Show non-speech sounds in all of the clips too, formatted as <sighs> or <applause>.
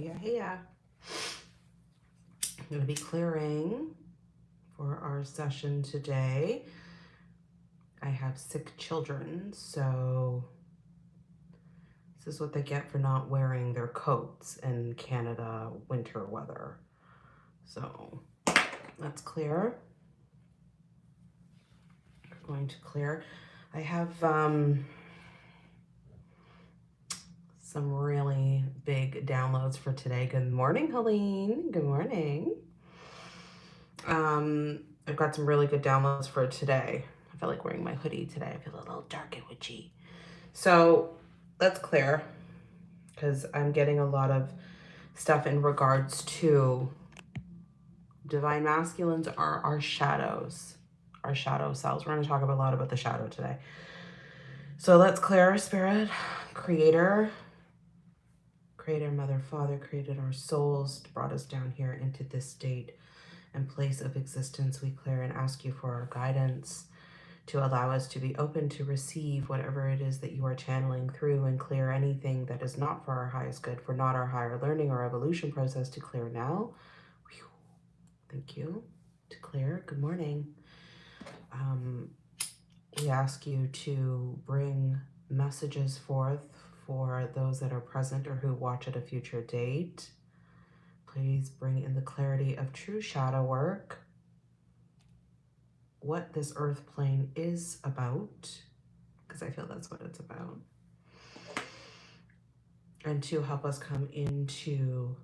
Hey, hey. I'm going to be clearing for our session today. I have sick children, so this is what they get for not wearing their coats in Canada winter weather. So that's clear. Going to clear. I have um, some really big downloads for today. Good morning, Helene. Good morning. Um, I've got some really good downloads for today. I feel like wearing my hoodie today. I feel a little dark and witchy. So that's clear because I'm getting a lot of stuff in regards to divine masculines are our shadows, our shadow selves. We're going to talk a lot about the shadow today. So let's clear our spirit, creator, creator, mother, father, created our souls, brought us down here into this state and place of existence. We clear and ask you for our guidance to allow us to be open to receive whatever it is that you are channeling through and clear anything that is not for our highest good, for not our higher learning or evolution process to clear now. Whew. Thank you. To clear. Good morning. Um, we ask you to bring messages forth for those that are present or who watch at a future date. Please bring in the clarity of true shadow work, what this earth plane is about, because I feel that's what it's about. And to help us come into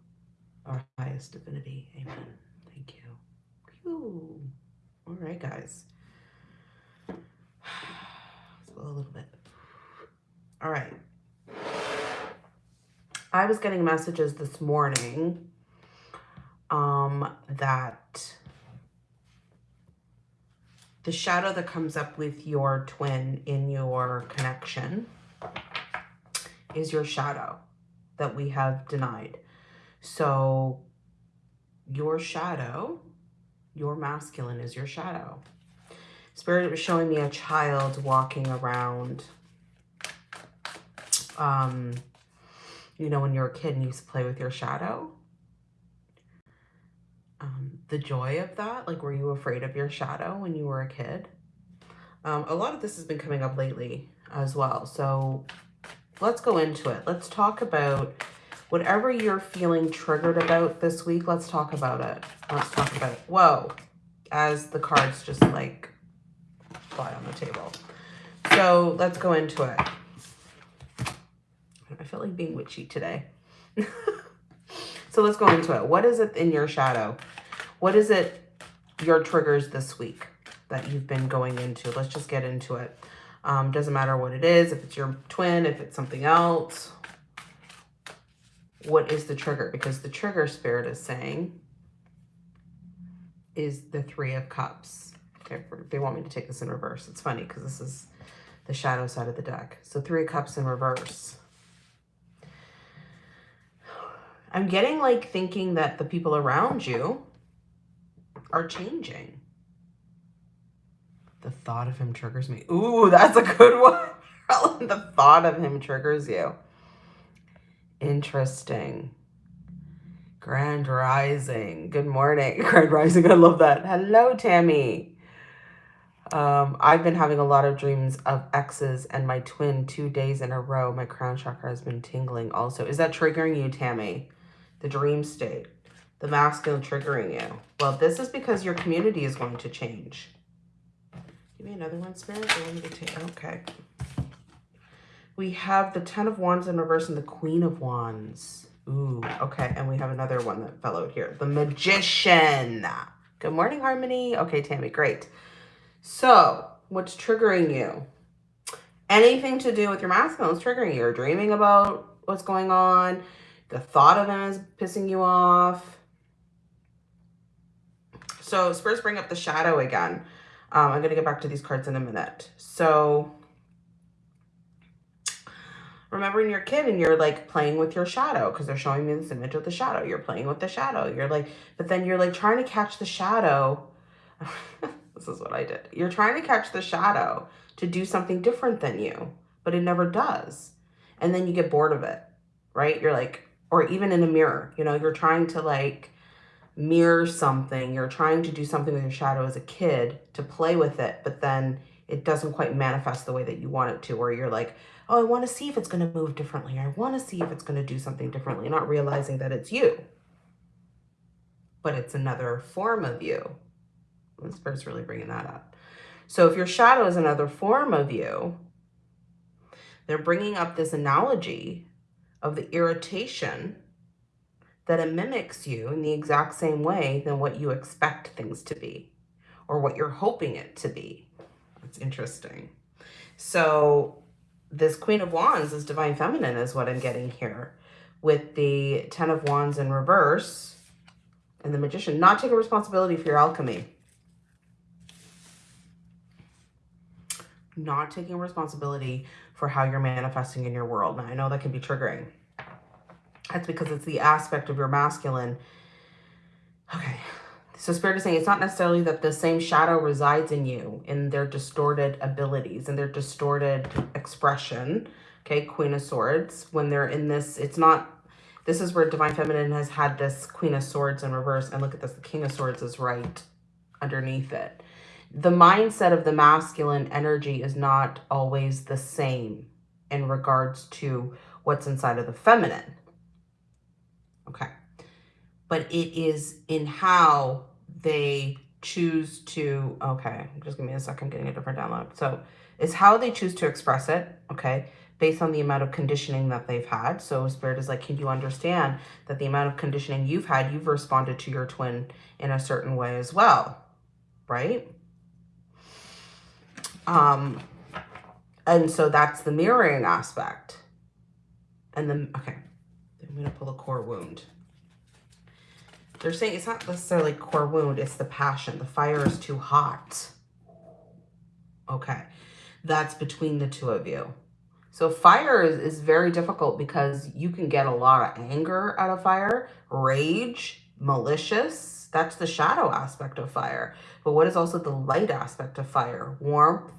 our highest divinity. Amen. Thank you. All right, guys. <sighs> a little bit. All right. I was getting messages this morning um, that the shadow that comes up with your twin in your connection is your shadow that we have denied. So your shadow, your masculine is your shadow. Spirit was showing me a child walking around um, you know, when you were a kid and you used to play with your shadow. Um, the joy of that, like were you afraid of your shadow when you were a kid? Um, a lot of this has been coming up lately as well. So let's go into it. Let's talk about whatever you're feeling triggered about this week. Let's talk about it. Let's talk about it. Whoa, as the cards just like fly on the table. So let's go into it. I feel like being witchy today. <laughs> so let's go into it. What is it in your shadow? What is it your triggers this week that you've been going into? Let's just get into it. Um, doesn't matter what it is, if it's your twin, if it's something else. What is the trigger? Because the trigger spirit is saying is the three of cups. Okay, they want me to take this in reverse. It's funny because this is the shadow side of the deck. So three of cups in reverse. I'm getting like thinking that the people around you are changing. The thought of him triggers me. Ooh, that's a good <laughs> one. the thought of him triggers you. Interesting. Grand Rising. Good morning. <laughs> Grand Rising. I love that. Hello, Tammy. Um, I've been having a lot of dreams of exes and my twin two days in a row. My crown chakra has been tingling also. Is that triggering you, Tammy? The dream state, the masculine triggering you. Well, this is because your community is going to change. Give me another one, Spirit. Okay. We have the Ten of Wands in reverse and the Queen of Wands. Ooh, okay. And we have another one that fell out here. The Magician. Good morning, Harmony. Okay, Tammy, great. So, what's triggering you? Anything to do with your masculine is triggering you. You're dreaming about what's going on the thought of him is pissing you off. So Spurs bring up the shadow again. Um, I'm going to get back to these cards in a minute. So remembering your kid and you're like playing with your shadow because they're showing me this image of the shadow. You're playing with the shadow. You're like, but then you're like trying to catch the shadow. <laughs> this is what I did. You're trying to catch the shadow to do something different than you, but it never does. And then you get bored of it, right? You're like, or even in a mirror. You know, you're trying to like mirror something. You're trying to do something with your shadow as a kid to play with it, but then it doesn't quite manifest the way that you want it to, or you're like, oh, I want to see if it's going to move differently. I want to see if it's going to do something differently, not realizing that it's you, but it's another form of you. This bird's really bringing that up. So if your shadow is another form of you, they're bringing up this analogy of the irritation that it mimics you in the exact same way than what you expect things to be or what you're hoping it to be. That's interesting. So this Queen of Wands is Divine Feminine is what I'm getting here with the Ten of Wands in reverse and the Magician not taking responsibility for your alchemy. Not taking responsibility for how you're manifesting in your world. Now, I know that can be triggering. That's because it's the aspect of your masculine. Okay. So Spirit is saying it's not necessarily that the same shadow resides in you in their distorted abilities and their distorted expression. Okay, Queen of Swords. When they're in this, it's not, this is where Divine Feminine has had this Queen of Swords in reverse. And look at this, the King of Swords is right underneath it. The mindset of the masculine energy is not always the same in regards to what's inside of the feminine. Okay. But it is in how they choose to, okay, just give me a second, getting a different download. So it's how they choose to express it, okay, based on the amount of conditioning that they've had. So Spirit is like, can you understand that the amount of conditioning you've had, you've responded to your twin in a certain way as well, right? Um, and so that's the mirroring aspect. And then, okay, I'm going to pull a core wound. They're saying it's not necessarily core wound, it's the passion. The fire is too hot. Okay, that's between the two of you. So fire is, is very difficult because you can get a lot of anger out of fire, rage, malicious. That's the shadow aspect of fire. But what is also the light aspect of fire? Warmth,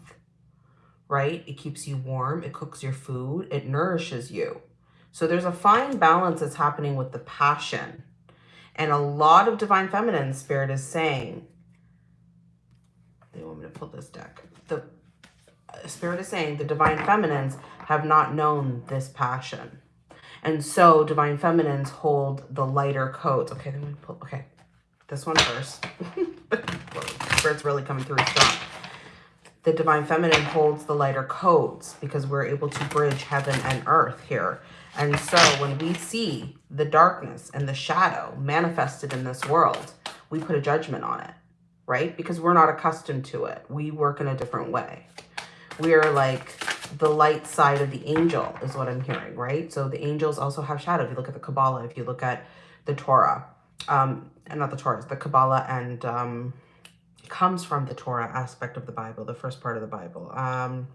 right? It keeps you warm. It cooks your food. It nourishes you. So there's a fine balance that's happening with the passion. And a lot of Divine Feminine Spirit is saying, they want me to pull this deck. The uh, Spirit is saying the Divine Feminines have not known this passion. And so Divine Feminines hold the lighter codes. Okay, then we pull, okay, this one first. <laughs> Spirit's really coming through strong the Divine Feminine holds the lighter codes because we're able to bridge heaven and earth here. And so when we see the darkness and the shadow manifested in this world, we put a judgment on it, right? Because we're not accustomed to it. We work in a different way. We are like the light side of the angel is what I'm hearing, right? So the angels also have shadow. If you look at the Kabbalah, if you look at the Torah, um, and not the Torah, the Kabbalah and um, comes from the Torah aspect of the Bible, the first part of the Bible. Um,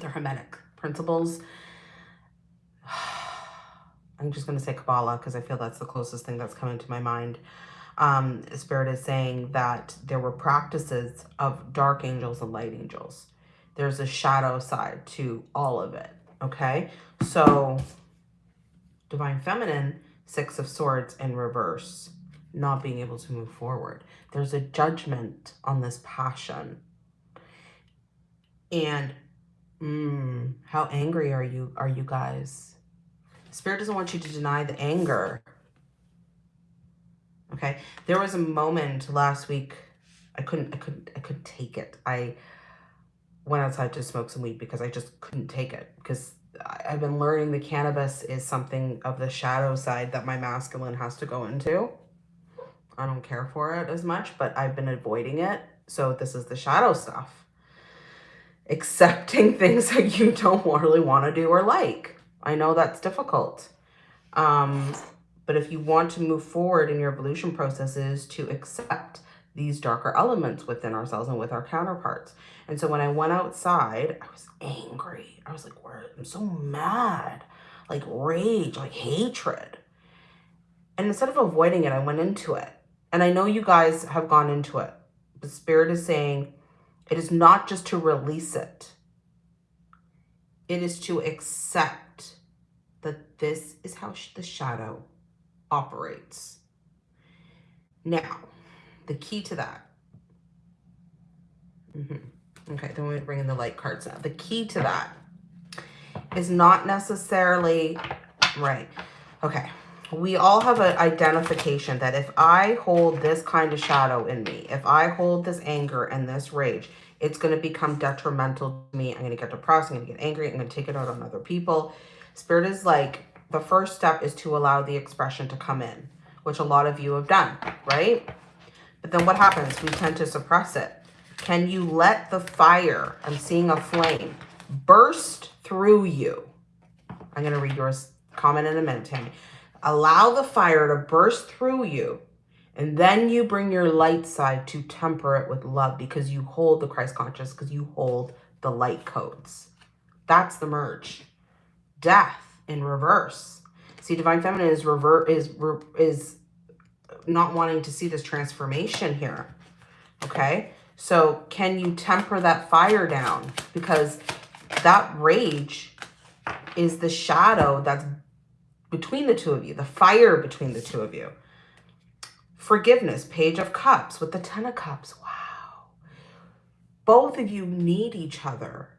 the Hermetic principles. <sighs> I'm just going to say Kabbalah because I feel that's the closest thing that's coming to my mind. Um, Spirit is saying that there were practices of dark angels and light angels. There's a shadow side to all of it. Okay. So Divine Feminine, Six of Swords in reverse not being able to move forward. There's a judgment on this passion. And mm, how angry are you are you guys? Spirit doesn't want you to deny the anger. Okay. There was a moment last week I couldn't I couldn't I couldn't take it. I went outside to smoke some weed because I just couldn't take it because I've been learning the cannabis is something of the shadow side that my masculine has to go into. I don't care for it as much, but I've been avoiding it. So this is the shadow stuff. Accepting <laughs> things that you don't really want to do or like. I know that's difficult. Um, but if you want to move forward in your evolution processes to accept these darker elements within ourselves and with our counterparts. And so when I went outside, I was angry. I was like, I'm so mad, like rage, like hatred. And instead of avoiding it, I went into it. And I know you guys have gone into it. The Spirit is saying it is not just to release it. It is to accept that this is how the shadow operates. Now, the key to that. Mm -hmm. Okay, then we bring in the light cards now. The key to that is not necessarily, right, okay. We all have an identification that if I hold this kind of shadow in me, if I hold this anger and this rage, it's going to become detrimental to me. I'm going to get depressed. I'm going to get angry. I'm going to take it out on other people. Spirit is like, the first step is to allow the expression to come in, which a lot of you have done, right? But then what happens? We tend to suppress it. Can you let the fire, I'm seeing a flame, burst through you? I'm going to read yours comment in a minute, Tammy. Allow the fire to burst through you. And then you bring your light side to temper it with love because you hold the Christ conscious, because you hold the light codes. That's the merge. Death in reverse. See, divine feminine is revert is is not wanting to see this transformation here. Okay? So can you temper that fire down? Because that rage is the shadow that's between the two of you, the fire between the two of you. Forgiveness, page of cups with the ten of cups. Wow. Both of you need each other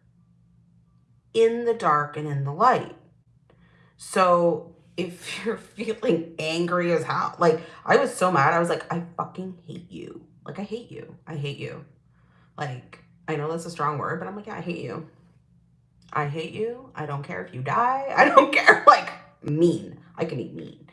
in the dark and in the light. So if <laughs> you're feeling angry as hell, like I was so mad, I was like, I fucking hate you. Like, I hate you. I hate you. Like, I know that's a strong word, but I'm like, yeah, I hate you. I hate you. I don't care if you die. <laughs> I don't care. <laughs> Like, mean. I can be mean.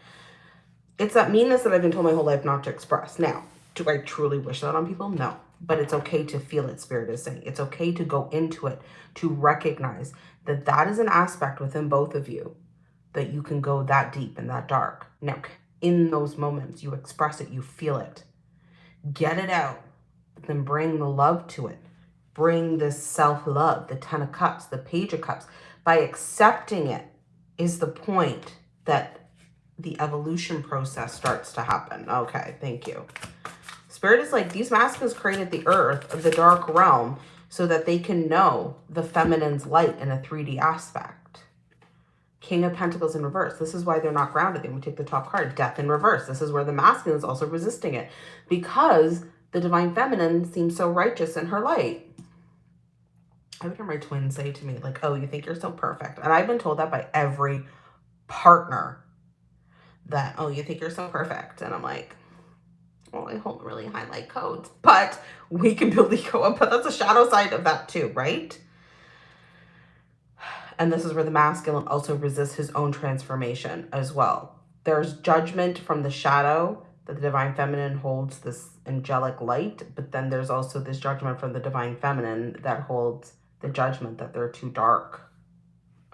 It's that meanness that I've been told my whole life not to express. Now, do I truly wish that on people? No. But it's okay to feel it, Spirit is saying. It's okay to go into it, to recognize that that is an aspect within both of you, that you can go that deep and that dark. Now, in those moments, you express it, you feel it. Get it out, then bring the love to it. Bring this self-love, the Ten of Cups, the Page of Cups. By accepting it is the point that the evolution process starts to happen. Okay, thank you. Spirit is like, these masculines created the earth, the dark realm, so that they can know the feminine's light in a 3D aspect. King of Pentacles in reverse. This is why they're not grounded. Then we take the top card, Death in reverse. This is where the masculine is also resisting it because the divine feminine seems so righteous in her light. I would hear my twin say to me, like, oh, you think you're so perfect. And I've been told that by every partner that, oh, you think you're so perfect. And I'm like, well, I hold really high light codes, but we can <laughs> build ego up, but that's a shadow side of that too, right? And this is where the masculine also resists his own transformation as well. There's judgment from the shadow that the divine feminine holds this angelic light, but then there's also this judgment from the divine feminine that holds the judgment that they're too dark.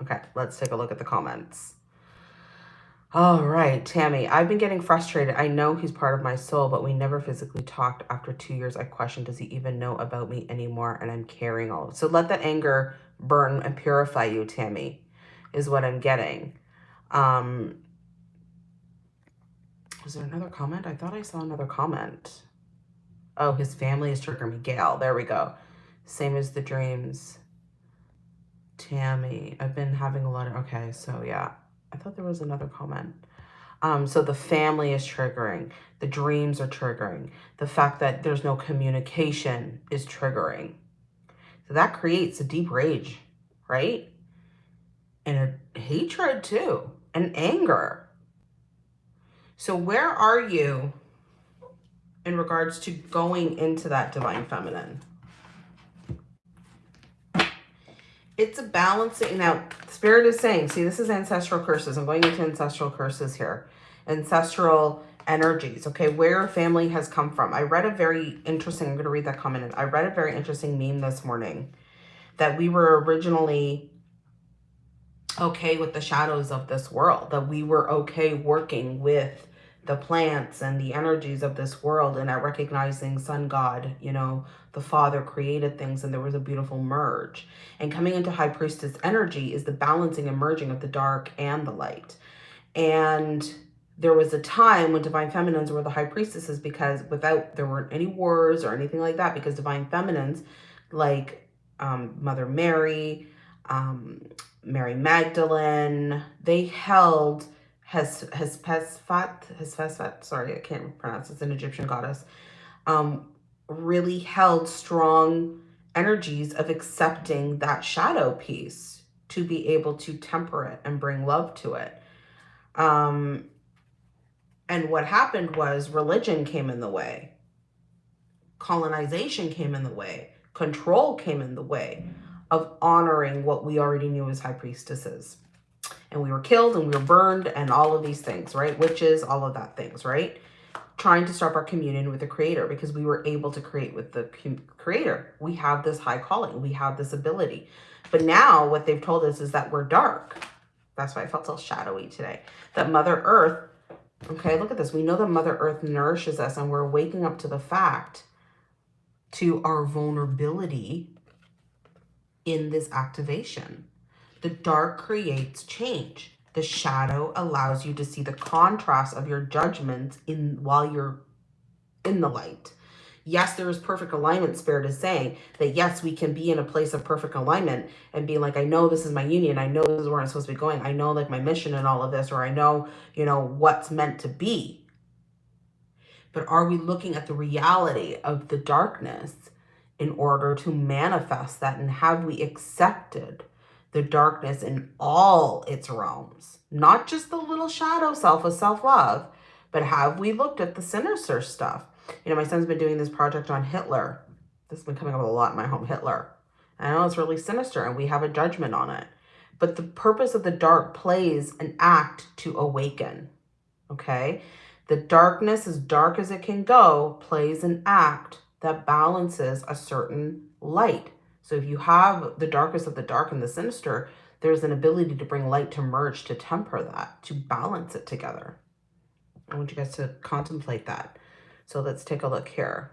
Okay, let's take a look at the comments. All right, Tammy, I've been getting frustrated. I know he's part of my soul, but we never physically talked. After two years, I question, does he even know about me anymore? And I'm carrying all of. So let that anger burn and purify you, Tammy, is what I'm getting. Um, was there another comment? I thought I saw another comment. Oh, his family is triggering me. Gail, there we go. Same as the dreams. Tammy, I've been having a lot of, okay, so yeah. I thought there was another comment. Um, so the family is triggering. The dreams are triggering. The fact that there's no communication is triggering. That creates a deep rage, right? And a hatred too, and anger. So where are you in regards to going into that divine feminine? it's a balancing. Now, Spirit is saying, see, this is ancestral curses. I'm going into ancestral curses here. Ancestral energies, okay, where family has come from. I read a very interesting, I'm going to read that comment. I read a very interesting meme this morning that we were originally okay with the shadows of this world, that we were okay working with the plants and the energies of this world and at recognizing sun god you know the father created things and there was a beautiful merge and coming into high priestess energy is the balancing and merging of the dark and the light and there was a time when divine feminines were the high priestesses because without there weren't any wars or anything like that because divine feminines like um, mother mary um, Mary Magdalene. They held has has Hesphat, Hesphat, sorry, I can't pronounce it's an Egyptian goddess, um, really held strong energies of accepting that shadow piece to be able to temper it and bring love to it. Um, and what happened was religion came in the way, colonization came in the way, control came in the way of honoring what we already knew as high priestesses and we were killed and we were burned and all of these things, right? Witches, all of that things, right? Trying to start our communion with the creator because we were able to create with the creator. We have this high calling. We have this ability. But now what they've told us is that we're dark. That's why I felt so shadowy today. That Mother Earth, okay, look at this. We know that Mother Earth nourishes us and we're waking up to the fact to our vulnerability in this activation. The dark creates change. The shadow allows you to see the contrast of your judgments in while you're in the light. Yes, there is perfect alignment, Spirit is saying that yes, we can be in a place of perfect alignment and be like, I know this is my union. I know this is where I'm supposed to be going. I know like my mission and all of this, or I know, you know, what's meant to be. But are we looking at the reality of the darkness in order to manifest that? And have we accepted the darkness in all its realms, not just the little shadow self of self-love, but have we looked at the sinister stuff? You know, my son's been doing this project on Hitler. This has been coming up a lot in my home, Hitler. I know it's really sinister and we have a judgment on it. But the purpose of the dark plays an act to awaken, okay? The darkness, as dark as it can go, plays an act that balances a certain light. So if you have the darkest of the dark and the sinister, there's an ability to bring light to merge, to temper that, to balance it together. I want you guys to contemplate that. So let's take a look here.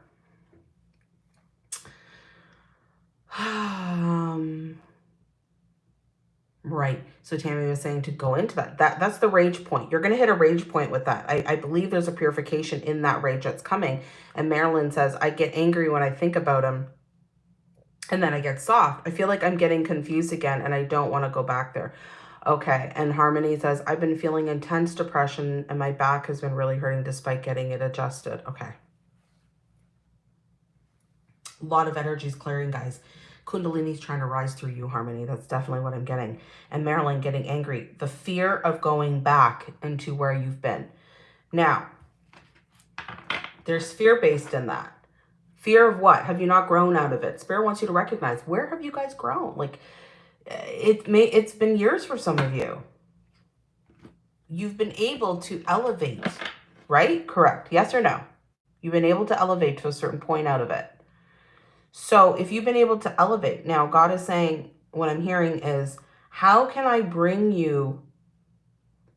Um, right. So Tammy was saying to go into that. That That's the rage point. You're going to hit a rage point with that. I, I believe there's a purification in that rage that's coming. And Marilyn says, I get angry when I think about him and then I get soft. I feel like I'm getting confused again and I don't want to go back there. Okay, and Harmony says, I've been feeling intense depression and my back has been really hurting despite getting it adjusted. Okay. A lot of energy is clearing, guys. Kundalini's trying to rise through you, Harmony. That's definitely what I'm getting. And Marilyn getting angry. The fear of going back into where you've been. Now, there's fear based in that. Fear of what? Have you not grown out of it? Spirit wants you to recognize where have you guys grown? Like it may it's been years for some of you. You've been able to elevate, right? Correct. Yes or no? You've been able to elevate to a certain point out of it. So if you've been able to elevate, now God is saying, what I'm hearing is, how can I bring you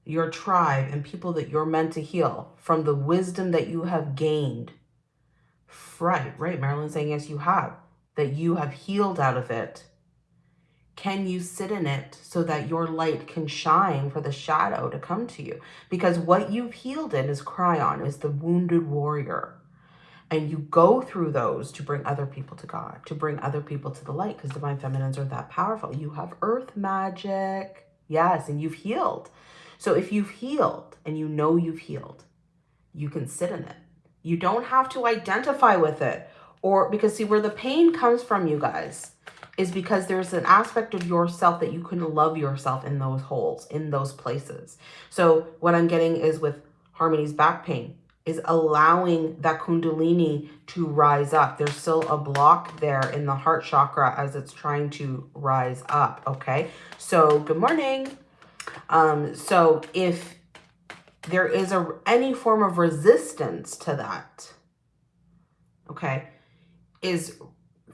your tribe and people that you're meant to heal from the wisdom that you have gained Right, right. Marilyn's saying, yes, you have. That you have healed out of it. Can you sit in it so that your light can shine for the shadow to come to you? Because what you've healed in is Chiron, is the wounded warrior. And you go through those to bring other people to God, to bring other people to the light, because divine feminines are that powerful. You have earth magic. Yes, and you've healed. So if you've healed and you know you've healed, you can sit in it you don't have to identify with it. Or because see where the pain comes from, you guys, is because there's an aspect of yourself that you couldn't love yourself in those holes, in those places. So what I'm getting is with Harmony's back pain is allowing that kundalini to rise up. There's still a block there in the heart chakra as it's trying to rise up, okay? So good morning. Um, so if there is a any form of resistance to that, okay, is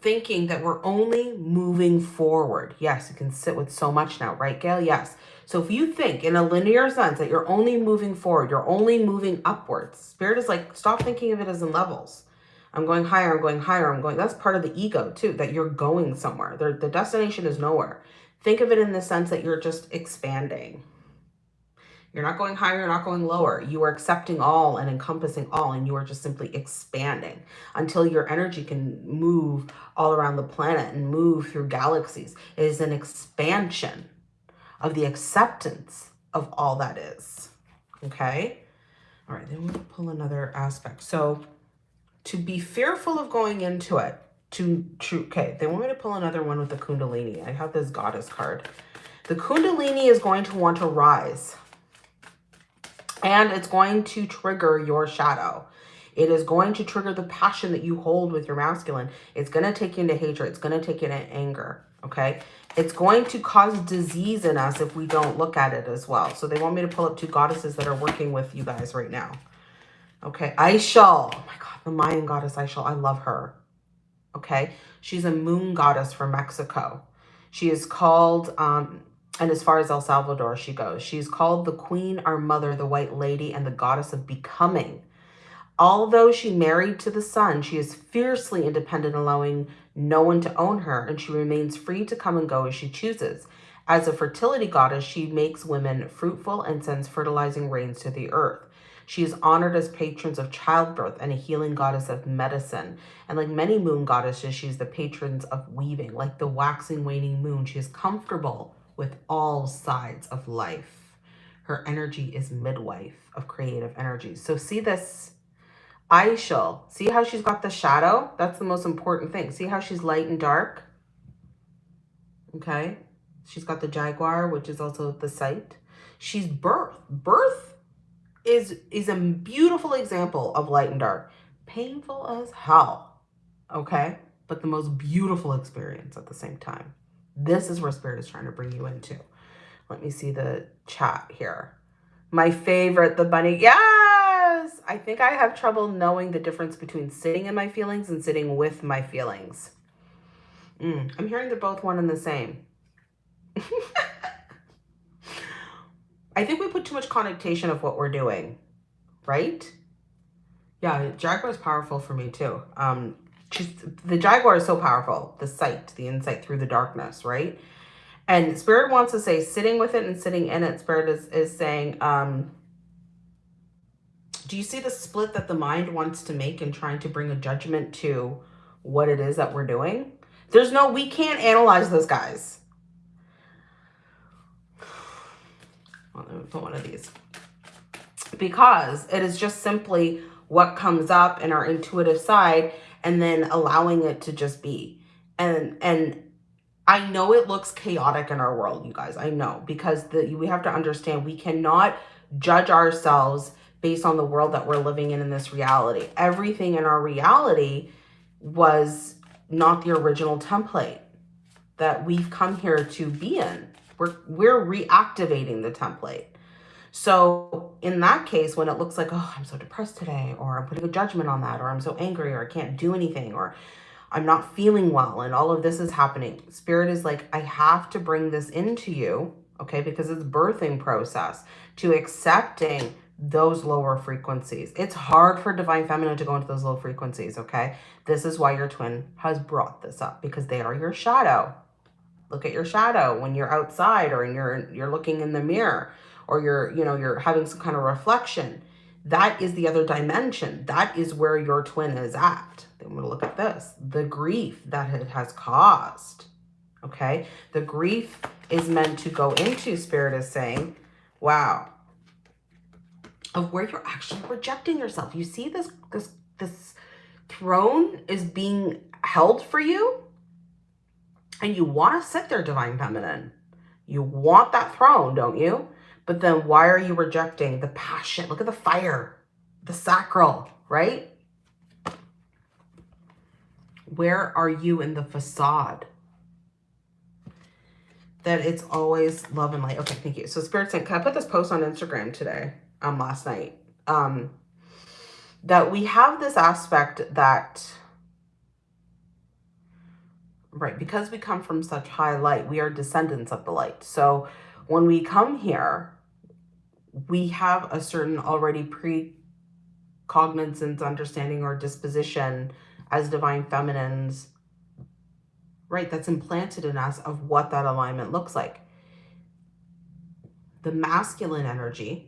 thinking that we're only moving forward. Yes, you can sit with so much now, right, Gail? Yes. So if you think in a linear sense that you're only moving forward, you're only moving upwards, spirit is like, stop thinking of it as in levels. I'm going higher, I'm going higher, I'm going, that's part of the ego too, that you're going somewhere. The, the destination is nowhere. Think of it in the sense that you're just expanding. You're not going higher, you're not going lower. You are accepting all and encompassing all, and you are just simply expanding until your energy can move all around the planet and move through galaxies. It is an expansion. of the acceptance of all that is. Okay? All right, then we'll pull another aspect. So to be fearful of going into it, to, to okay, they want me to pull another one with the Kundalini. I have this goddess card. The Kundalini is going to want to rise. And it's going to trigger your shadow. It is going to trigger the passion that you hold with your masculine. It's going to take you into hatred. It's going to take you into anger. Okay. It's going to cause disease in us if we don't look at it as well. So they want me to pull up two goddesses that are working with you guys right now. Okay. Ixchel. Oh my God. The Mayan goddess Ixchel. I love her. Okay. She's a moon goddess from Mexico. She is called, um, and as far as El Salvador she goes, she's called the Queen, our mother, the White Lady, and the goddess of becoming. Although she married to the sun, she is fiercely independent, allowing no one to own her, and she remains free to come and go as she chooses. As a fertility goddess, she makes women fruitful and sends fertilizing rains to the earth. She is honored as patrons of childbirth and a healing goddess of medicine. And like many moon goddesses, she's the patrons of weaving. Like the waxing, waning moon, she is comfortable with all sides of life. Her energy is midwife of creative energy. So see this Ixchel. See how she's got the shadow? That's the most important thing. See how she's light and dark? Okay. She's got the jaguar, which is also the sight. She's birth. Birth is, is a beautiful example of light and dark. Painful as hell. Okay. But the most beautiful experience at the same time. This is where Spirit is trying to bring you into. Let me see the chat here. My favorite, the bunny. Yes! I think I have trouble knowing the difference between sitting in my feelings and sitting with my feelings. Mm, I'm hearing they're both one and the same. <laughs> I think we put too much connotation of what we're doing, right? Yeah, Jaguar is powerful for me too. Um, she's, the Jaguar is so powerful. The sight, the insight through the darkness, right? And Spirit wants to say sitting with it and sitting in it. Spirit is, is saying, um, do you see the split that the mind wants to make in trying to bring a judgment to what it is that we're doing? There's no, we can't analyze those guys. Let me put one of these. Because it is just simply what comes up in our intuitive side and then allowing it to just be. And, and I know it looks chaotic in our world, you guys. I know because the, we have to understand we cannot judge ourselves based on the world that we're living in in this reality. Everything in our reality was not the original template that we've come here to be in. We're, we're reactivating the template. So in that case, when it looks like, oh, I'm so depressed today, or I'm putting a judgment on that, or I'm so angry, or I can't do anything, or I'm not feeling well and all of this is happening. Spirit is like, I have to bring this into you, okay, because it's birthing process to accepting those lower frequencies. It's hard for Divine Feminine to go into those low frequencies, okay? This is why your twin has brought this up because they are your shadow. Look at your shadow when you're outside or you're, you're looking in the mirror or you're, you know, you're having some kind of reflection. That is the other dimension. That is where your twin is at. Then we'll look at this. The grief that it has caused. Okay. The grief is meant to go into, Spirit is saying, wow, of where you're actually rejecting yourself. You see this, this, this throne is being held for you and you want to sit there, Divine Feminine. You want that throne, don't you? But then why are you rejecting the passion? Look at the fire, the sacral, right? Where are you in the facade? That it's always love and light. Okay, thank you. So Spirit saying, can I put this post on Instagram today, um, last night? Um, that we have this aspect that, right, because we come from such high light, we are descendants of the light. So when we come here, we have a certain already pre-cognizance, understanding, or disposition as divine feminines, right, that's implanted in us of what that alignment looks like. The masculine energy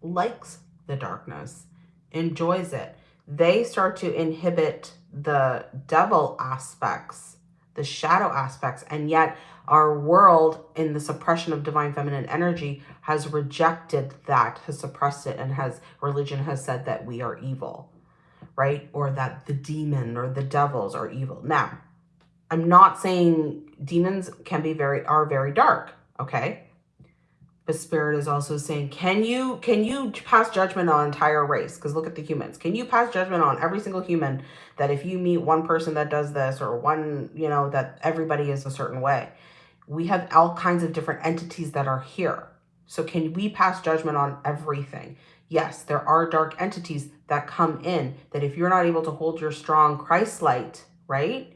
likes the darkness, enjoys it. They start to inhibit the devil aspects the shadow aspects. And yet our world in the suppression of divine feminine energy has rejected that, has suppressed it, and has religion has said that we are evil, right? Or that the demon or the devils are evil. Now, I'm not saying demons can be very, are very dark, okay? But spirit is also saying, can you, can you pass judgment on entire race? Because look at the humans. Can you pass judgment on every single human that if you meet one person that does this or one, you know, that everybody is a certain way? We have all kinds of different entities that are here. So can we pass judgment on everything? Yes, there are dark entities that come in that if you're not able to hold your strong Christ light, right?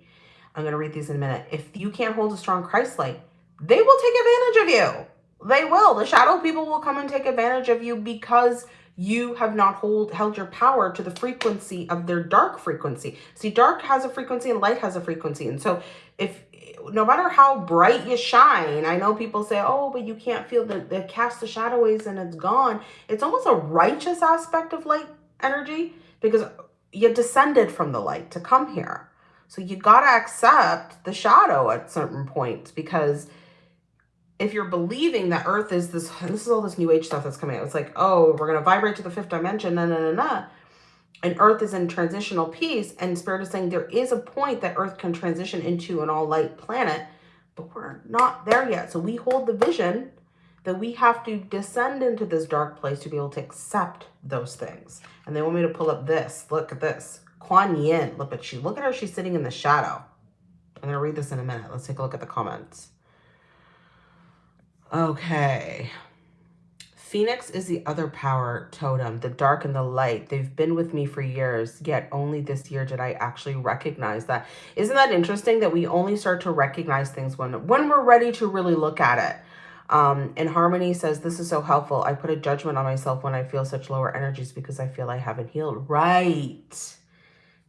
I'm going to read these in a minute. If you can't hold a strong Christ light, they will take advantage of you. They will. The shadow people will come and take advantage of you because you have not hold, held your power to the frequency of their dark frequency. See, dark has a frequency and light has a frequency. And so if no matter how bright you shine, I know people say, oh, but you can't feel the, the cast the shadows and it's gone. It's almost a righteous aspect of light energy because you descended from the light to come here. So you got to accept the shadow at certain points because if you're believing that earth is this, this is all this new age stuff that's coming out. It's like, oh, we're going to vibrate to the fifth dimension, na, na, na, na. And earth is in transitional peace. And spirit is saying there is a point that earth can transition into an all light planet, but we're not there yet. So we hold the vision that we have to descend into this dark place to be able to accept those things. And they want me to pull up this. Look at this. Kuan Yin. Look at she. Look at her. She's sitting in the shadow. I'm to read this in a minute. Let's take a look at the comments. Okay. Phoenix is the other power totem, the dark and the light. They've been with me for years, yet only this year did I actually recognize that. Isn't that interesting that we only start to recognize things when, when we're ready to really look at it? Um, and Harmony says, this is so helpful. I put a judgment on myself when I feel such lower energies because I feel I haven't healed. Right.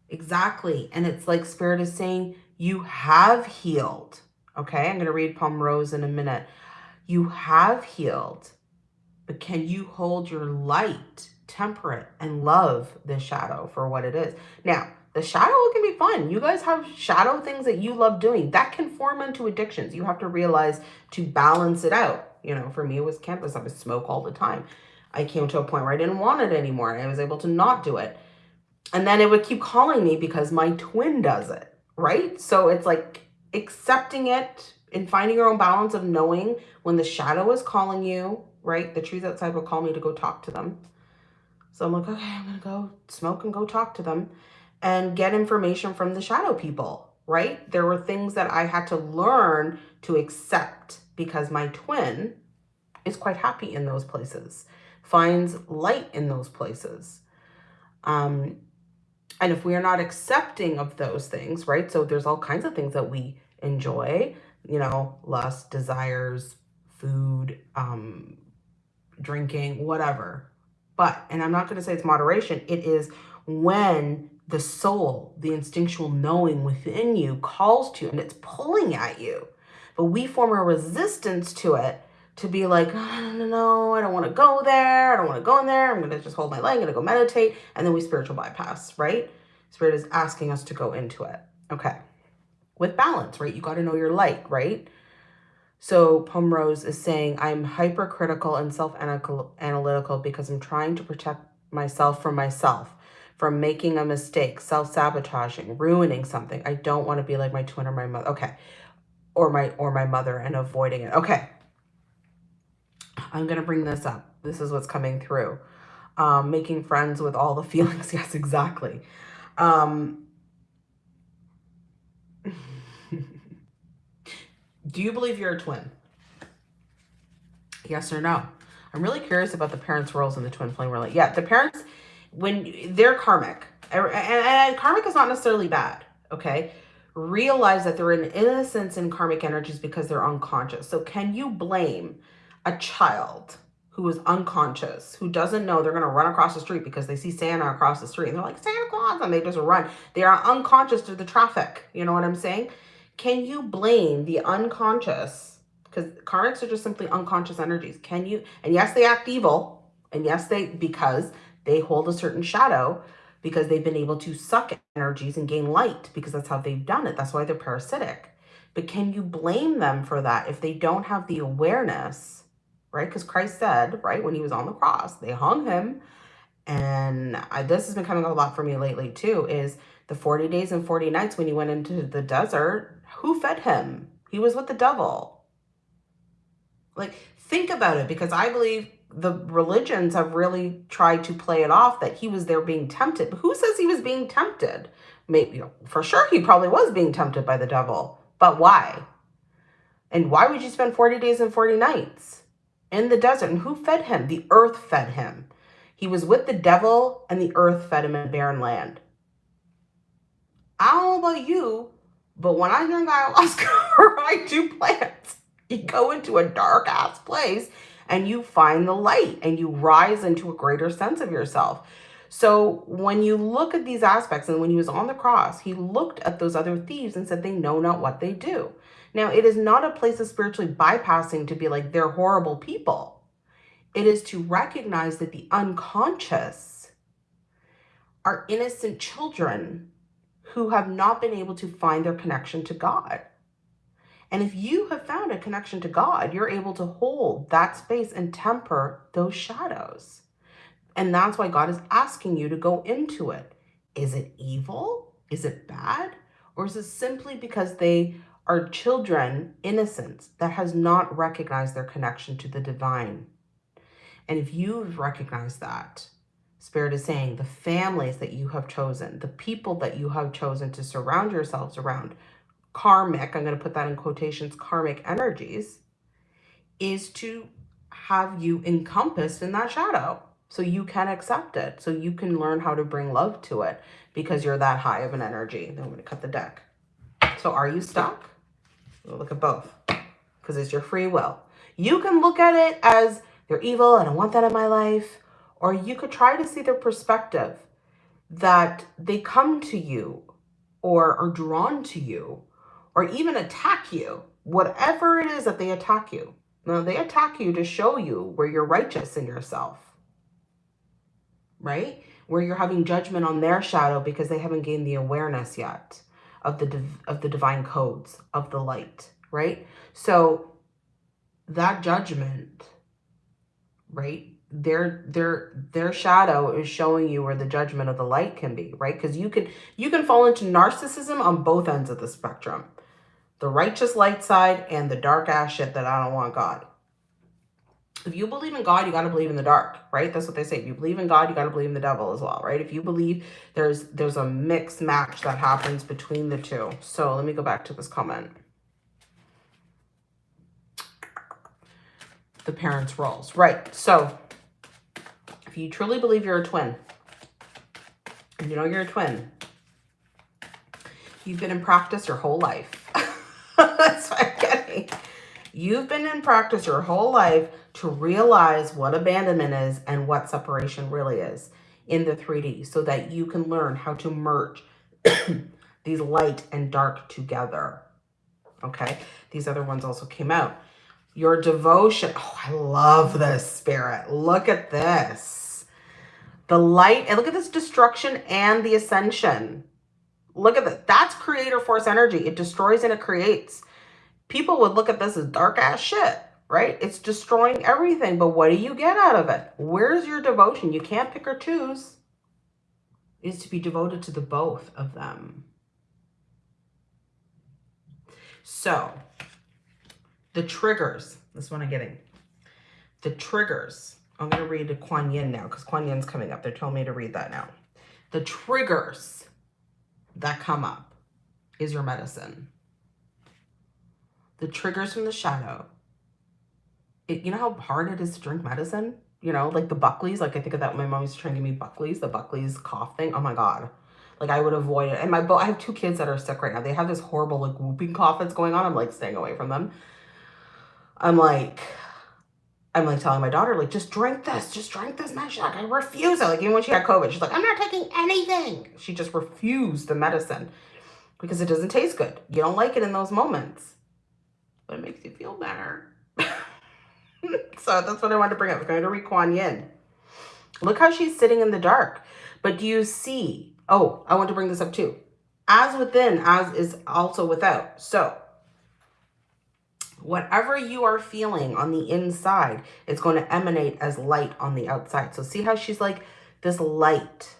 Exactly. And it's like Spirit is saying, you have healed. Okay, I'm going to read Palm Rose in a minute. You have healed, but can you hold your light, temperate, and love the shadow for what it is? Now, the shadow can be fun. You guys have shadow things that you love doing. That can form into addictions. You have to realize to balance it out. You know, for me, it was cannabis. I would smoke all the time. I came to a point where I didn't want it anymore. I was able to not do it. And then it would keep calling me because my twin does it, right? So it's like accepting it, and finding your own balance of knowing when the shadow is calling you, right? The trees outside will call me to go talk to them. So I'm like, okay, I'm going to go smoke and go talk to them and get information from the shadow people, right? There were things that I had to learn to accept because my twin is quite happy in those places, finds light in those places. Um, and if we are not accepting of those things, right? So there's all kinds of things that we enjoy you know, lust, desires, food, um, drinking, whatever. But, and I'm not going to say it's moderation, it is when the soul, the instinctual knowing within you calls to you and it's pulling at you. But we form a resistance to it to be like, no, no, no, I don't want to go there. I don't want to go in there. I'm going to just hold my leg. I'm going to go meditate. And then we spiritual bypass, right? Spirit is asking us to go into it. Okay with balance, right? You got to know your light, right? So Pomrose is saying, I'm hypercritical and self-analytical because I'm trying to protect myself from myself, from making a mistake, self-sabotaging, ruining something. I don't want to be like my twin or my mother. Okay. Or my, or my mother and avoiding it. Okay. I'm going to bring this up. This is what's coming through. Um, making friends with all the <laughs> feelings. Yes, exactly. Um, Do you believe you're a twin? Yes or no? I'm really curious about the parents' roles in the twin flame relate. Yeah, the parents, when they're karmic, and, and karmic is not necessarily bad, okay? Realize that they're in innocence in karmic energies because they're unconscious. So can you blame a child who is unconscious, who doesn't know they're going to run across the street because they see Santa across the street and they're like, Santa Claus, and they just run. They are unconscious to the traffic. You know what I'm saying? Can you blame the unconscious? Because karmics are just simply unconscious energies. Can you? And yes, they act evil. And yes, they, because they hold a certain shadow because they've been able to suck energies and gain light because that's how they've done it. That's why they're parasitic. But can you blame them for that if they don't have the awareness, right? Because Christ said, right, when he was on the cross, they hung him. And I, this has been coming up a lot for me lately too, is the 40 days and 40 nights when he went into the desert, who fed him? He was with the devil. Like, think about it because I believe the religions have really tried to play it off that he was there being tempted. But who says he was being tempted? Maybe, you know, for sure, he probably was being tempted by the devil. But why? And why would you spend 40 days and 40 nights in the desert? And who fed him? The earth fed him. He was with the devil and the earth fed him in barren land. I don't know about you, but when I drink ayahuasca or I do plants, you go into a dark ass place and you find the light and you rise into a greater sense of yourself. So when you look at these aspects and when he was on the cross, he looked at those other thieves and said, they know not what they do. Now, it is not a place of spiritually bypassing to be like, they're horrible people. It is to recognize that the unconscious are innocent children who have not been able to find their connection to God. And if you have found a connection to God, you're able to hold that space and temper those shadows. And that's why God is asking you to go into it. Is it evil? Is it bad? Or is it simply because they are children, innocence, that has not recognized their connection to the divine? And if you've recognized that, Spirit is saying the families that you have chosen, the people that you have chosen to surround yourselves around, karmic, I'm going to put that in quotations, karmic energies, is to have you encompassed in that shadow so you can accept it, so you can learn how to bring love to it because you're that high of an energy. Then I'm going to cut the deck. So are you stuck? We'll look at both because it's your free will. You can look at it as they're evil. I don't want that in my life. Or you could try to see their perspective that they come to you or are drawn to you or even attack you, whatever it is that they attack you. Now, they attack you to show you where you're righteous in yourself right? Where you're having judgment on their shadow because they haven't gained the awareness yet of the of the divine codes of the light, right? So that judgment, right? Their their their shadow is showing you where the judgment of the light can be, right? Because you can you can fall into narcissism on both ends of the spectrum. The righteous light side and the dark ass shit that I don't want God if you believe in God, you got to believe in the dark, right? That's what they say. If you believe in God, you got to believe in the devil as well, right? If you believe there's there's a mixed match that happens between the two. So let me go back to this comment. The parents' roles, right? So if you truly believe you're a twin, and you know you're a twin, you've been in practice your whole life. <laughs> That's what I'm getting. You've been in practice your whole life to realize what abandonment is and what separation really is in the 3D so that you can learn how to merge <clears throat> these light and dark together. Okay, these other ones also came out. Your devotion. Oh, I love this spirit. Look at this. The light, and look at this destruction and the ascension. Look at that. That's creator force energy. It destroys and it creates. People would look at this as dark ass shit right? It's destroying everything. But what do you get out of it? Where's your devotion? You can't pick or choose. Is to be devoted to the both of them. So, the triggers. This one I'm getting. The triggers. I'm going to read the Kuan Yin now because Kuan Yin's coming up. They're telling me to read that now. The triggers that come up is your medicine. The triggers from the shadow it, you know how hard it is to drink medicine? You know, like the Buckley's, like I think of that when my mom used to try and give me Buckley's, the Buckley's cough thing. Oh my God. Like I would avoid it. And my, I have two kids that are sick right now. They have this horrible like whooping cough that's going on. I'm like staying away from them. I'm like, I'm like telling my daughter, like, just drink this, just drink this medicine. Like, I refuse it. Like, even when she had COVID, she's like, I'm not taking anything. She just refused the medicine because it doesn't taste good. You don't like it in those moments, but it makes you feel better. <laughs> so that's what I wanted to bring up. We're going to read Kuan Yin. Look how she's sitting in the dark. But do you see? Oh, I want to bring this up too. As within, as is also without. So Whatever you are feeling on the inside is going to emanate as light on the outside. So see how she's like this light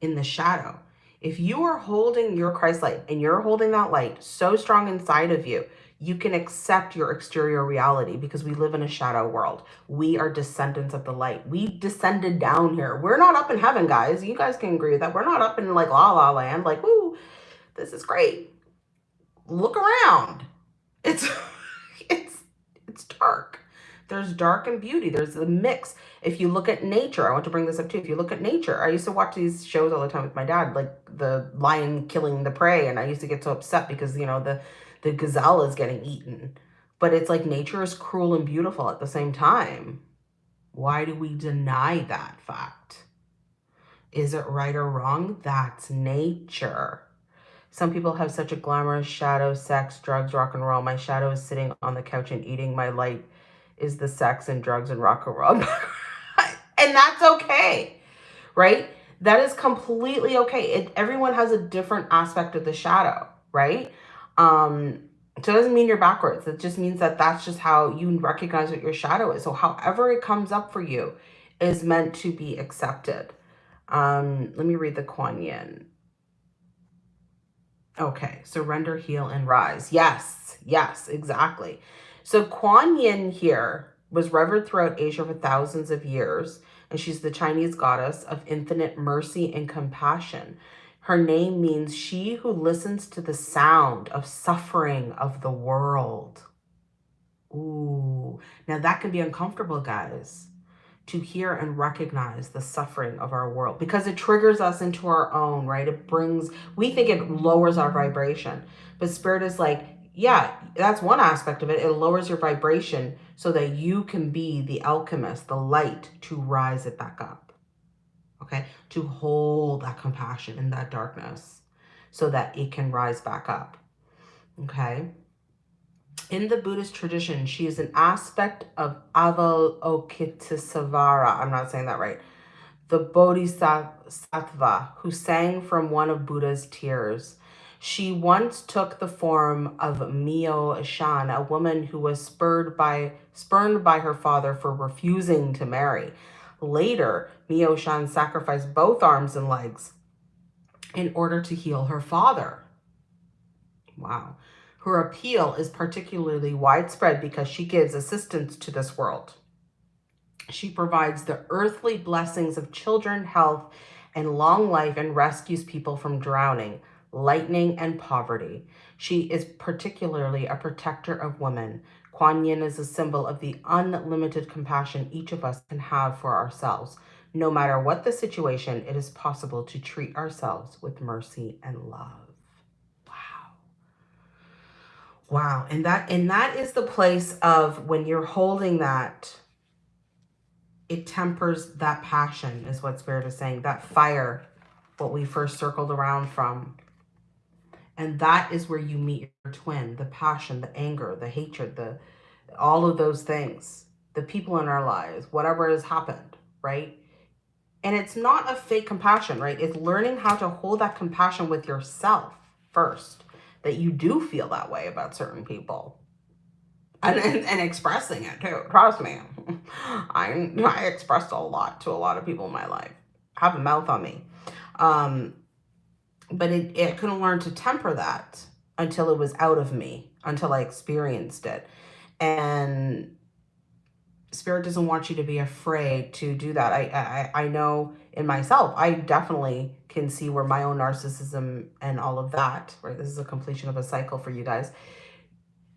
in the shadow. If you are holding your Christ light and you're holding that light so strong inside of you, you can accept your exterior reality because we live in a shadow world. We are descendants of the light. We descended down here. We're not up in heaven, guys. You guys can agree with that. We're not up in like la la land, like, woo, this is great. Look around. It's it's <laughs> it's dark. There's dark and beauty. There's a mix. If you look at nature, I want to bring this up too. If you look at nature, I used to watch these shows all the time with my dad, like the lion killing the prey. And I used to get so upset because, you know, the, the gazelle is getting eaten. But it's like nature is cruel and beautiful at the same time. Why do we deny that fact? Is it right or wrong? That's nature. Some people have such a glamorous shadow, sex, drugs, rock and roll. My shadow is sitting on the couch and eating my light is the sex and drugs and rock and roll. <laughs> and that's okay, right? That is completely okay. It, everyone has a different aspect of the shadow, right? Um, so it doesn't mean you're backwards. It just means that that's just how you recognize what your shadow is. So however it comes up for you is meant to be accepted. Um, let me read the Kuan Yin. Okay, surrender, heal, and rise. Yes, yes, exactly. So Kuan Yin here was revered throughout Asia for thousands of years, and she's the Chinese goddess of infinite mercy and compassion. Her name means she who listens to the sound of suffering of the world. Ooh, now that can be uncomfortable, guys, to hear and recognize the suffering of our world because it triggers us into our own, right? It brings, we think it lowers our vibration, but spirit is like, yeah, that's one aspect of it. It lowers your vibration so that you can be the alchemist, the light to rise it back up. Okay, to hold that compassion in that darkness so that it can rise back up. Okay. In the Buddhist tradition, she is an aspect of Avalokitesvara. I'm not saying that right. The Bodhisattva who sang from one of Buddha's tears she once took the form of Miao Shan, a woman who was spurred by, spurned by her father for refusing to marry. Later, Miao Shan sacrificed both arms and legs in order to heal her father. Wow. Her appeal is particularly widespread because she gives assistance to this world. She provides the earthly blessings of children, health, and long life and rescues people from drowning lightning, and poverty. She is particularly a protector of women. Kuan Yin is a symbol of the unlimited compassion each of us can have for ourselves. No matter what the situation, it is possible to treat ourselves with mercy and love. Wow. Wow. And that and that is the place of when you're holding that, it tempers that passion, is what Spirit is saying. That fire, what we first circled around from and that is where you meet your twin, the passion, the anger, the hatred, the all of those things, the people in our lives, whatever has happened, right? And it's not a fake compassion, right? It's learning how to hold that compassion with yourself first, that you do feel that way about certain people. And, and, and expressing it too. Trust me. <laughs> I, I expressed a lot to a lot of people in my life. Have a mouth on me. Um, but it, it couldn't learn to temper that until it was out of me, until I experienced it. And spirit doesn't want you to be afraid to do that. I, I, I know in myself, I definitely can see where my own narcissism and all of that, right? This is a completion of a cycle for you guys,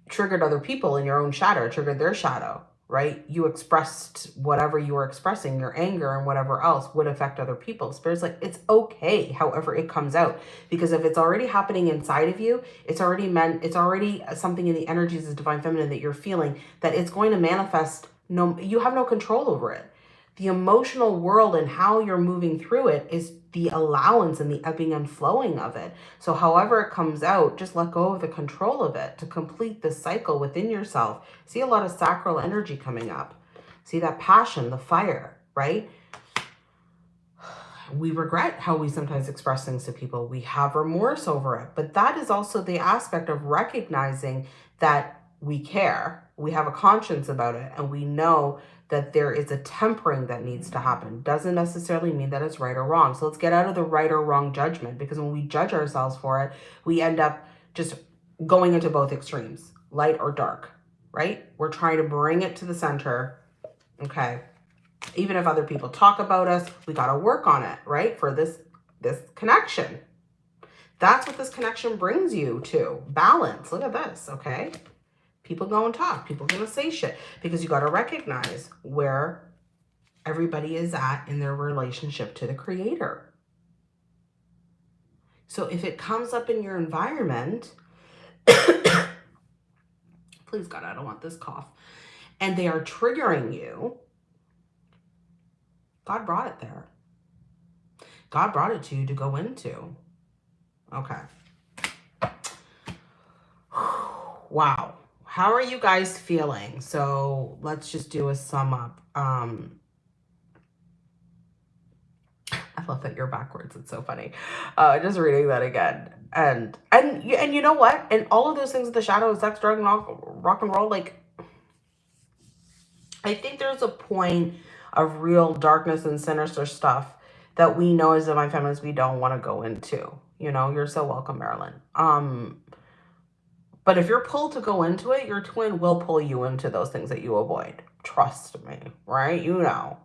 triggered other people in your own shadow, triggered their shadow right? You expressed whatever you were expressing, your anger and whatever else would affect other people. Spirit's like, it's okay however it comes out. Because if it's already happening inside of you, it's already meant, it's already something in the energies of Divine Feminine that you're feeling that it's going to manifest. No, you have no control over it the emotional world and how you're moving through it is the allowance and the ebbing and flowing of it. So however it comes out, just let go of the control of it to complete the cycle within yourself. See a lot of sacral energy coming up. See that passion, the fire, right? We regret how we sometimes express things to people. We have remorse over it. But that is also the aspect of recognizing that we care, we have a conscience about it, and we know that there is a tempering that needs to happen. Doesn't necessarily mean that it's right or wrong. So let's get out of the right or wrong judgment because when we judge ourselves for it, we end up just going into both extremes, light or dark, right? We're trying to bring it to the center. Okay. Even if other people talk about us, we got to work on it, right? For this, this connection. That's what this connection brings you to. Balance. Look at this, okay? People go and talk. People going to say shit because you got to recognize where everybody is at in their relationship to the creator. So if it comes up in your environment, <coughs> please God, I don't want this cough, and they are triggering you, God brought it there. God brought it to you to go into. Okay. <sighs> Wow. How are you guys feeling? So let's just do a sum up. Um, I love that you're backwards. It's so funny. Uh, just reading that again. And and and you know what? And all of those things, the shadow, sex, drug, and rock, rock and roll, like I think there's a point of real darkness and sinister stuff that we know as divine feminists we don't want to go into. You know, you're so welcome, Marilyn. Um, but if you're pulled to go into it, your twin will pull you into those things that you avoid. Trust me, right? You know.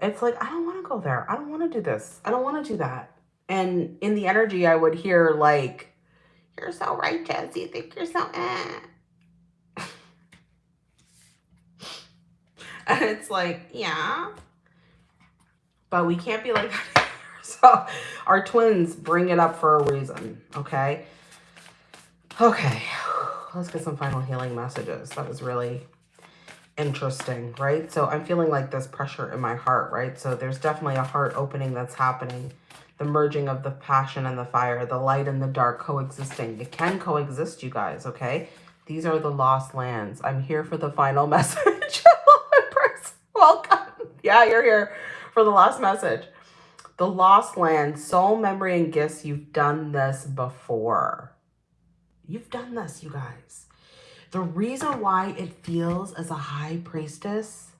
It's like, I don't want to go there. I don't want to do this. I don't want to do that. And in the energy, I would hear like, you're so righteous. You think you're so eh. <laughs> and it's like, yeah. But we can't be like that. <laughs> so our twins bring it up for a reason, okay? Okay, <sighs> let's get some final healing messages. That was really interesting, right? So I'm feeling like this pressure in my heart, right? So there's definitely a heart opening that's happening. The merging of the passion and the fire, the light and the dark coexisting. It can coexist, you guys, okay? These are the lost lands. I'm here for the final <laughs> message. Welcome. Yeah, you're here for the last message. The lost land, soul, memory, and gifts. You've done this before. You've done this, you guys. The reason why it feels as a high priestess,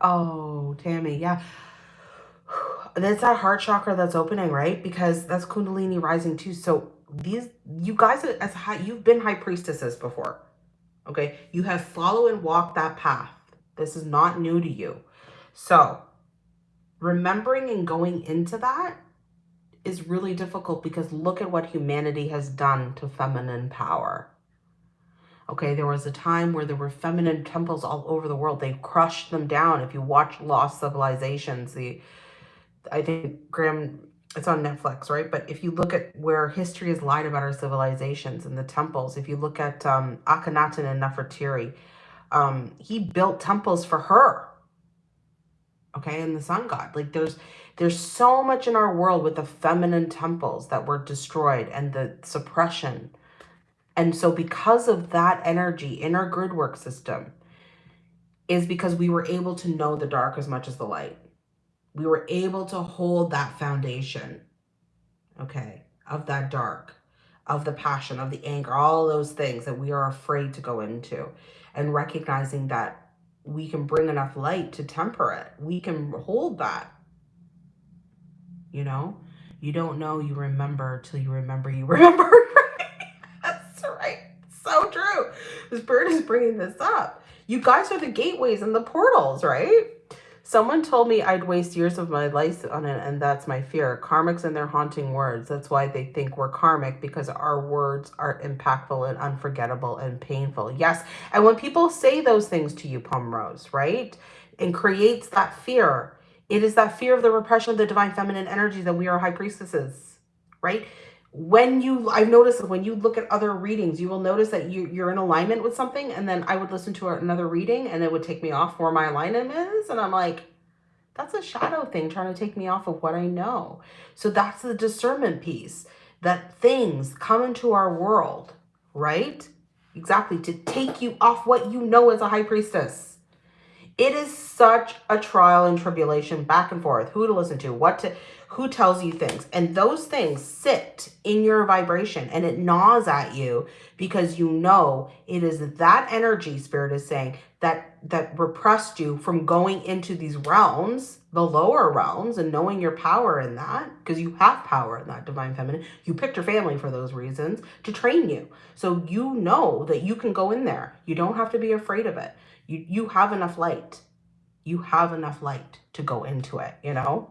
oh, Tammy, yeah. <sighs> That's that heart chakra that's opening, right? Because that's Kundalini rising too. So these, you guys as high, you've been high priestesses before, okay? You have followed and walked that path. This is not new to you. So remembering and going into that is really difficult because look at what humanity has done to feminine power. Okay, there was a time where there were feminine temples all over the world. They crushed them down. If you watch Lost Civilizations, the I think Graham, it's on Netflix, right? But if you look at where history has lied about our civilizations and the temples, if you look at um, Akhenaten and Nefertiri, um, he built temples for her. Okay, and the sun god. Like there's there's so much in our world with the feminine temples that were destroyed and the suppression. And so because of that energy in our grid work system is because we were able to know the dark as much as the light. We were able to hold that foundation, okay, of that dark, of the passion, of the anger, all those things that we are afraid to go into and recognizing that we can bring enough light to temper it. We can hold that you know? You don't know you remember till you remember you <laughs> remember. That's right. So true. This bird is bringing this up. You guys are the gateways and the portals, right? Someone told me I'd waste years of my life on it, and that's my fear. Karmics and their haunting words. That's why they think we're karmic, because our words are impactful and unforgettable and painful. Yes, and when people say those things to you, Rose, right, and creates that fear, it is that fear of the repression of the divine feminine energy that we are high priestesses, right? When you, I've noticed when you look at other readings, you will notice that you, you're in alignment with something. And then I would listen to another reading and it would take me off where my alignment is. And I'm like, that's a shadow thing trying to take me off of what I know. So that's the discernment piece that things come into our world, right? Exactly, to take you off what you know as a high priestess It is such a trial and tribulation back and forth. Who to listen to, what to, who tells you things. And those things sit in your vibration and it gnaws at you because you know it is that energy spirit is saying that that repressed you from going into these realms, the lower realms and knowing your power in that because you have power in that divine feminine. You picked your family for those reasons to train you. So you know that you can go in there. You don't have to be afraid of it. You you have enough light. You have enough light to go into it, you know?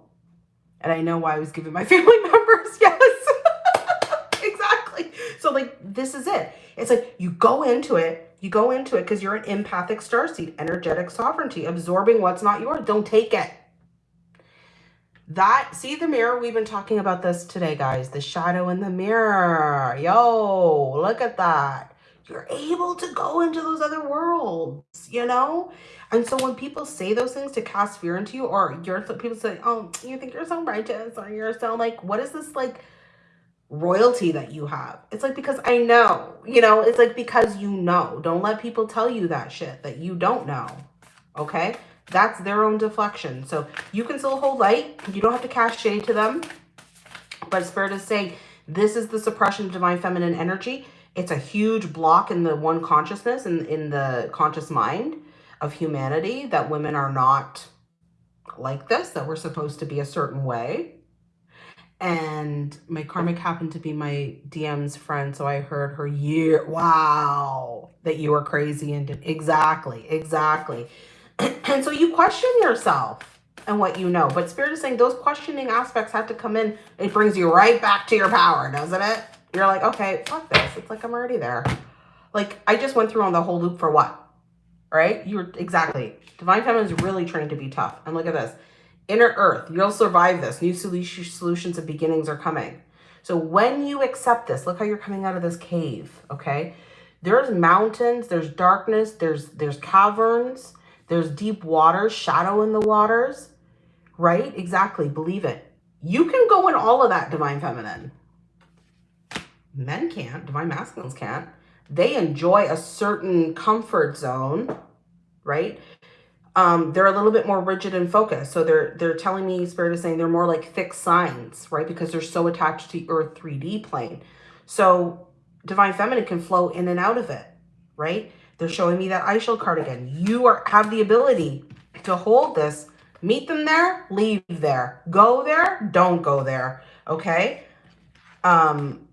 And I know why I was giving my <laughs> family members. Yes. <laughs> exactly. So like this is it. It's like you go into it, you go into it because you're an empathic starseed, energetic sovereignty, absorbing what's not yours. Don't take it. That, see the mirror? We've been talking about this today, guys. The shadow in the mirror. Yo, look at that. You're able to go into those other worlds, you know? And so when people say those things to cast fear into you, or you're people say, oh, you think you're so righteous, or you're so like, what is this like royalty that you have? It's like, because I know, you know, it's like, because you know. Don't let people tell you that shit that you don't know, okay? That's their own deflection. So you can still hold light. You don't have to cast shade to them. But Spirit is saying, this is the suppression of divine feminine energy. It's a huge block in the one consciousness and in, in the conscious mind of humanity that women are not like this, that we're supposed to be a certain way. And my karmic happened to be my DM's friend. So I heard her year, wow, that you were crazy. And exactly, exactly. <clears throat> and so you question yourself and what you know. But Spirit is saying those questioning aspects have to come in. It brings you right back to your power, doesn't it? You're like, okay, fuck this. It's like I'm already there. Like I just went through on the whole loop for what? Right? You're exactly. Divine Feminine is really trained to be tough. And look at this. Inner Earth, you'll survive this. New solutions and beginnings are coming. So when you accept this, look how you're coming out of this cave, okay? There's mountains, there's darkness, there's there's caverns, there's deep waters, shadow in the waters, right? Exactly. Believe it. You can go in all of that divine feminine. Men can't. Divine masculines can't. They enjoy a certain comfort zone, right? Um, they're a little bit more rigid and focused. So they're they're telling me, Spirit is saying they're more like fixed signs, right? Because they're so attached to the Earth 3D plane. So Divine Feminine can flow in and out of it, right? They're showing me that Eye card again. You are have the ability to hold this, meet them there, leave there, go there, don't go there. Okay. Um,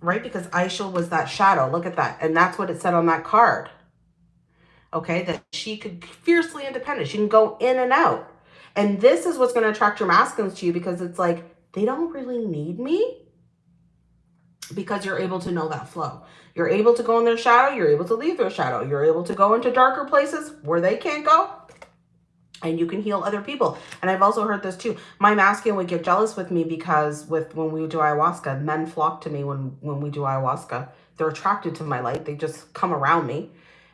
right? Because Ixchel was that shadow. Look at that. And that's what it said on that card. Okay. That she could fiercely independent. She can go in and out. And this is what's going to attract your masculines to you because it's like, they don't really need me because you're able to know that flow. You're able to go in their shadow. You're able to leave their shadow. You're able to go into darker places where they can't go. And you can heal other people. And I've also heard this too. My masculine would get jealous with me because with when we do ayahuasca, men flock to me when, when we do ayahuasca. They're attracted to my light. They just come around me.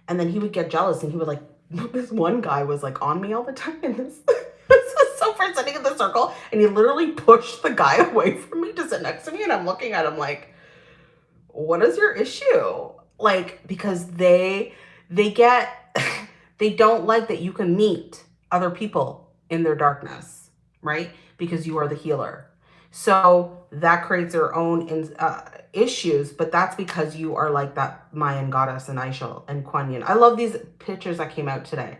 And then he would get jealous and he would like, <laughs> this one guy was like on me all the time. And this, <laughs> this is so far sitting in the circle. And he literally pushed the guy <laughs> away from me to sit next to me. And I'm looking at him like, what is your issue? Like, because they, they get, they don't like that you can meet other people in their darkness, right? Because you are the healer. So that creates their own uh, issues, but that's because you are like that Mayan goddess and Ixchel and Kuan Yin. I love these pictures that came out today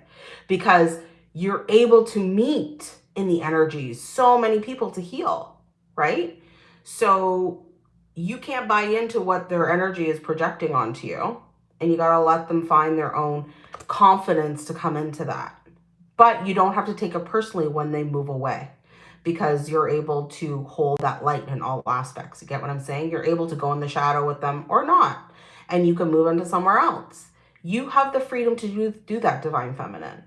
because you're able to meet in the energies so many people to heal, right? So you can't buy into what their energy is projecting onto you. And you got to let them find their own confidence to come into that. But you don't have to take it personally when they move away because you're able to hold that light in all aspects. You get what I'm saying? You're able to go in the shadow with them or not. And you can move into somewhere else. You have the freedom to do, do that, Divine Feminine.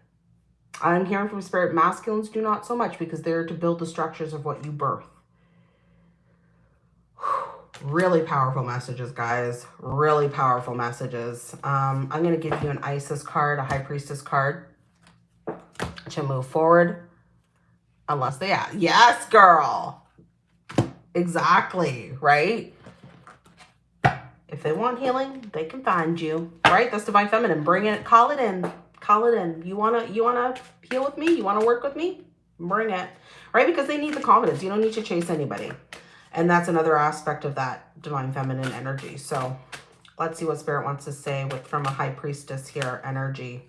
I'm hearing from Spirit Masculines do not so much because they're to build the structures of what you birth. <sighs> Really powerful messages, guys. Really powerful messages. Um, I'm going to give you an Isis card, a High Priestess card to move forward. Unless they ask. Yes, girl. Exactly, right? If they want healing, they can find you, right? That's Divine Feminine. Bring it, call it in. call it in. You wanna you wanna heal with me? You wanna work with me? Bring it. Right? Because they need the confidence. You don't need to chase anybody. And that's another aspect of that divine feminine energy. So let's see what spirit wants to say with from a high priestess here energy.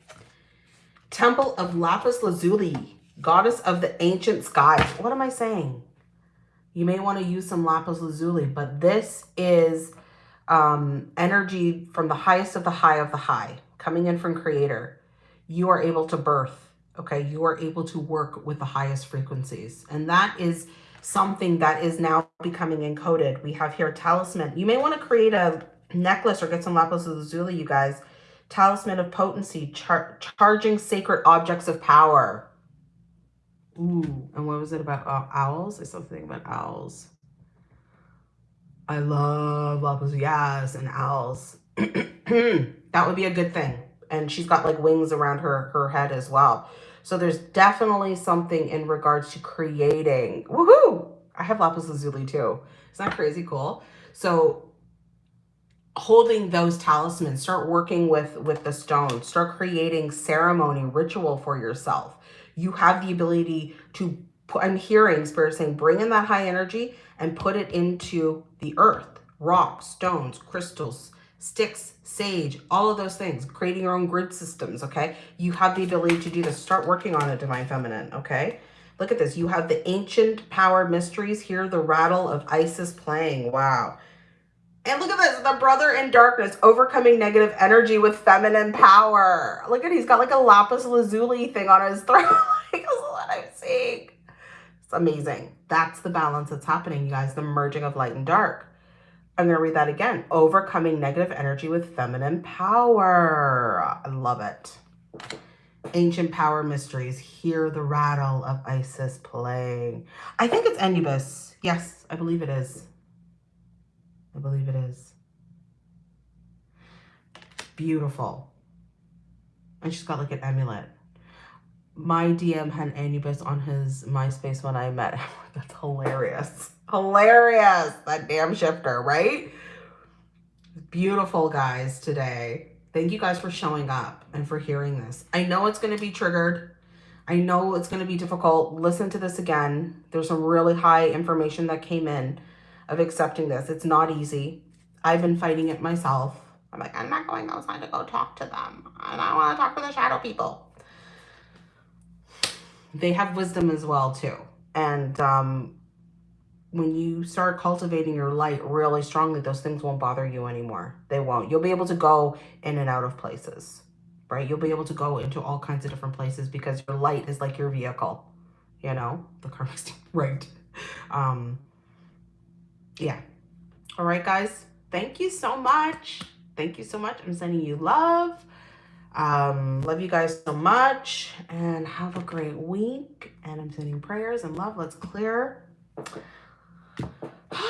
Temple of Lapis Lazuli, goddess of the ancient skies. What am I saying? You may want to use some Lapis Lazuli, but this is um, energy from the highest of the high of the high, coming in from creator. You are able to birth, okay? You are able to work with the highest frequencies. And that is something that is now becoming encoded. We have here talisman. You may want to create a necklace or get some lapis lazuli, you guys. Talisman of potency, char charging sacred objects of power. Ooh, and what was it about uh, owls? There's something about owls. I love lapis, yes, and owls. <clears throat> that would be a good thing. And she's got like wings around her, her head as well. So there's definitely something in regards to creating. Woohoo! I have lapis lazuli too. Isn't that crazy cool? So holding those talismans, start working with, with the stones, start creating ceremony, ritual for yourself. You have the ability to, put, I'm hearing spirit saying, bring in that high energy and put it into the earth, rocks, stones, crystals, sticks, sage, all of those things, creating your own grid systems, okay? You have the ability to do this. Start working on it, Divine Feminine, okay? Look at this. You have the ancient power mysteries. Hear the rattle of Isis playing. Wow. And look at this, the brother in darkness, overcoming negative energy with feminine power. Look at, he's got like a lapis lazuli thing on his <laughs> throat. like, this is what I'm seeing. It's amazing. That's the balance that's happening, you guys, the merging of light and dark. I'm going to read that again. Overcoming negative energy with feminine power. I love it. Ancient power mysteries. Hear the rattle of Isis playing. I think it's Anubis. Yes, I believe it is. I believe it is. Beautiful. And she's got like an amulet. My DM had Anubis on his MySpace when I met him. <laughs> That's hilarious. Hilarious, that damn shifter, right? Beautiful guys today. Thank you guys for showing up and for hearing this. I know it's going to be triggered. I know it's going to be difficult. Listen to this again. There's some really high information that came in of accepting this. It's not easy. I've been fighting it myself. I'm like, I'm not going outside to go talk to them. And I want to talk to the shadow people. They have wisdom as well, too. And um, when you start cultivating your light really strongly, those things won't bother you anymore. They won't. You'll be able to go in and out of places, right? You'll be able to go into all kinds of different places because your light is like your vehicle, you know, the karmic <laughs> right? Um, yeah. All right, guys. Thank you so much. Thank you so much. I'm sending you love. Um, love you guys so much and have a great week. And I'm sending prayers and love. Let's clear. <sighs>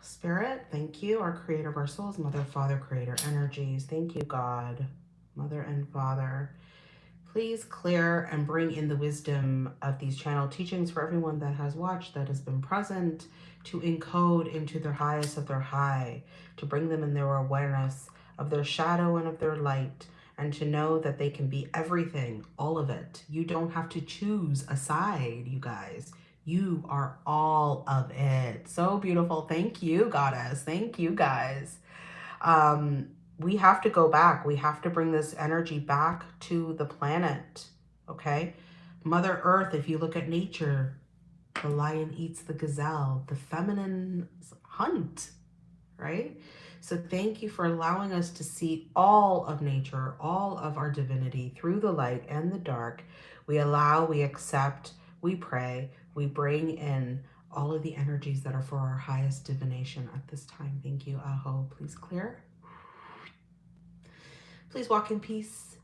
Spirit, thank you, our creator of our souls, mother, father, creator energies. Thank you, God, mother and father. Please clear and bring in the wisdom of these channel teachings for everyone that has watched, that has been present, to encode into their highest of their high, to bring them in their awareness of their shadow and of their light, and to know that they can be everything, all of it. You don't have to choose a side, you guys. You are all of it. So beautiful. Thank you, goddess. Thank you, guys. Um, we have to go back. We have to bring this energy back to the planet, okay? Mother Earth, if you look at nature, the lion eats the gazelle, the feminine hunt, right? So thank you for allowing us to see all of nature, all of our divinity through the light and the dark. We allow, we accept, we pray, we bring in all of the energies that are for our highest divination at this time. Thank you, Aho. Please clear. Please walk in peace.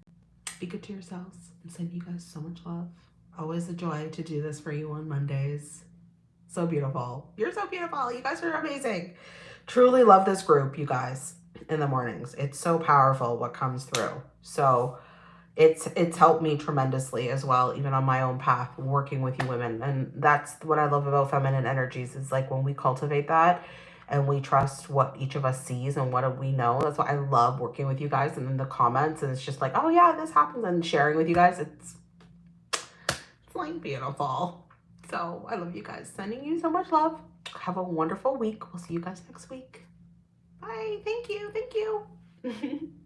Be good to yourselves. And send you guys so much love. Always a joy to do this for you on Mondays. So beautiful. You're so beautiful. You guys are amazing. Truly love this group, you guys, in the mornings. It's so powerful what comes through. So it's it's helped me tremendously as well, even on my own path, working with you women. And that's what I love about feminine energies is like when we cultivate that and we trust what each of us sees and what we know. That's why I love working with you guys and in the comments. And it's just like, oh yeah, this happens and sharing with you guys. It's, it's like beautiful. So I love you guys. Sending you so much love. Have a wonderful week. We'll see you guys next week. Bye. Thank you. Thank you. <laughs>